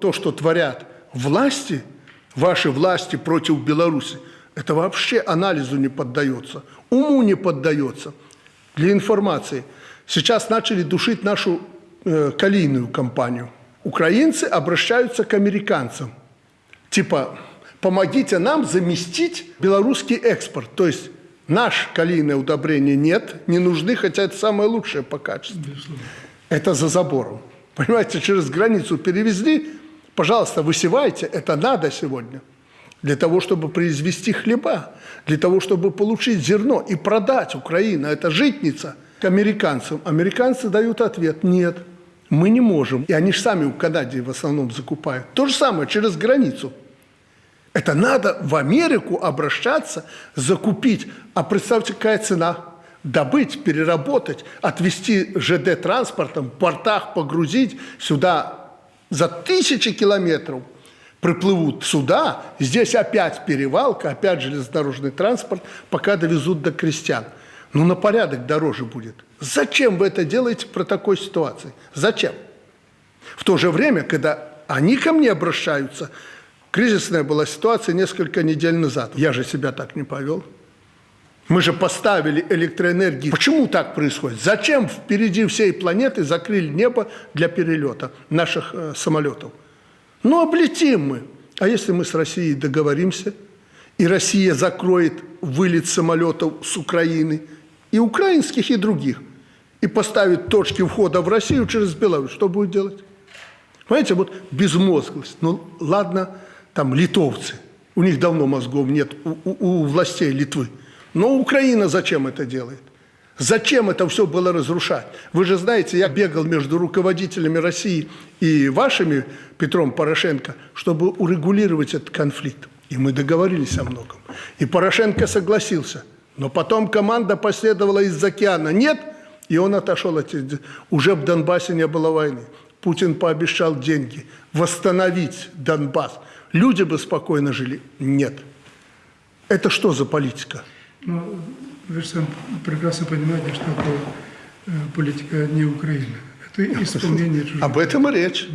То, что творят власти, ваши власти против Беларуси, это вообще анализу не поддается, уму не поддается. Для информации, сейчас начали душить нашу э, калийную компанию. Украинцы обращаются к американцам. Типа, помогите нам заместить белорусский экспорт. То есть наш калийное удобрение нет, не нужны, хотя это самое лучшее по качеству. Это за забором. Понимаете, через границу перевезли, пожалуйста, высевайте, это надо сегодня. Для того, чтобы произвести хлеба, для того, чтобы получить зерно и продать Украину. Это житница к американцам. Американцы дают ответ – нет, мы не можем. И они же сами в Канаде в основном закупают. То же самое через границу. Это надо в Америку обращаться, закупить. А представьте, какая цена – добыть, переработать, отвезти ЖД транспортом, в портах погрузить сюда за тысячи километров приплывут сюда, здесь опять перевалка, опять железнодорожный транспорт, пока довезут до крестьян. Ну, на порядок дороже будет. Зачем вы это делаете про такой ситуации? Зачем? В то же время, когда они ко мне обращаются, кризисная была ситуация несколько недель назад. Я же себя так не повел. Мы же поставили электроэнергию. Почему так происходит? Зачем впереди всей планеты закрыли небо для перелета наших э, самолетов? Ну, облетим мы. А если мы с Россией договоримся, и Россия закроет вылет самолетов с Украины, и украинских, и других, и поставит точки входа в Россию через Беларусь, что будет делать? Понимаете, вот безмозглость. Ну, ладно, там литовцы, у них давно мозгов нет, у, у, у властей Литвы. Но Украина зачем это делает? Зачем это все было разрушать? Вы же знаете, я бегал между руководителями России и вашими, Петром Порошенко, чтобы урегулировать этот конфликт. И мы договорились о многом. И Порошенко согласился. Но потом команда последовала из океана. Нет, и он отошел. От... Уже в Донбассе не было войны. Путин пообещал деньги, восстановить Донбасс. Люди бы спокойно жили. Нет. Это что за политика? Ну, вы же сам прекрасно понимаете, что это э, политика не Украины. Это исполнение чужих. Об этом и речь.